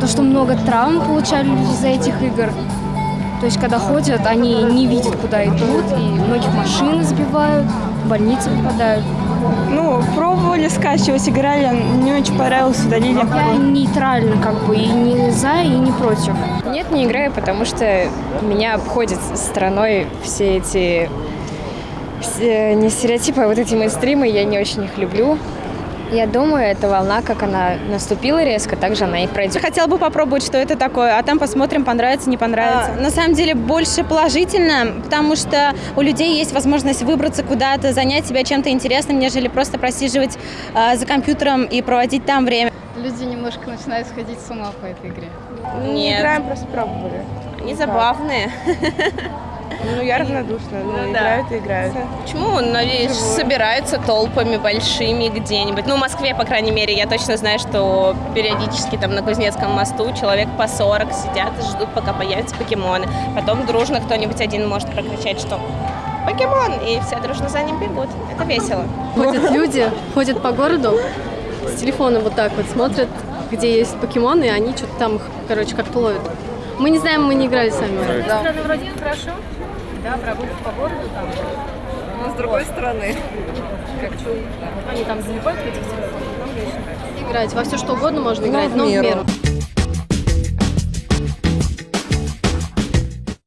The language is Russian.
то, что много травм получали люди из-за этих игр. То есть, когда ходят, они не видят, куда идут, и многих машины сбивают, в больницы попадают. Ну, пробовали скачивать, играли, не очень понравилось, удалили. Я нейтрально как бы и не за, и не против. Нет, не играю, потому что меня обходят стороной все эти все, не стереотипы, а вот эти мейнстримы, я не очень их люблю. Я думаю, эта волна, как она наступила резко, так же она и пройдет. Хотела бы попробовать, что это такое, а там посмотрим, понравится, не понравится. А, на самом деле больше положительно, потому что у людей есть возможность выбраться куда-то, занять себя чем-то интересным, нежели просто просиживать а, за компьютером и проводить там время. Люди немножко начинают сходить с ума по этой игре. Нет. играем, просто пробовали. Они забавные. Ну, я равнодушна. Ну, ну играют и играют. Почему? Надеюсь, собираются толпами большими где-нибудь. Ну, в Москве, по крайней мере, я точно знаю, что периодически там на Кузнецком мосту человек по 40 сидят и ждут, пока появятся покемоны. Потом дружно кто-нибудь один может прокричать, что покемон, и все дружно за ним бегут. Это весело. Ходят люди, ходят по городу с телефоном вот так вот, смотрят, где есть покемоны, и они что-то там, короче, как-то ловят. Мы не знаем, мы не играли сами. Да. Вроде хорошо да, прогулки по городу там. Но с другой стороны. Как что? Они там залипают в этих телефонах, нам Играть во все что угодно можно играть, но в меру.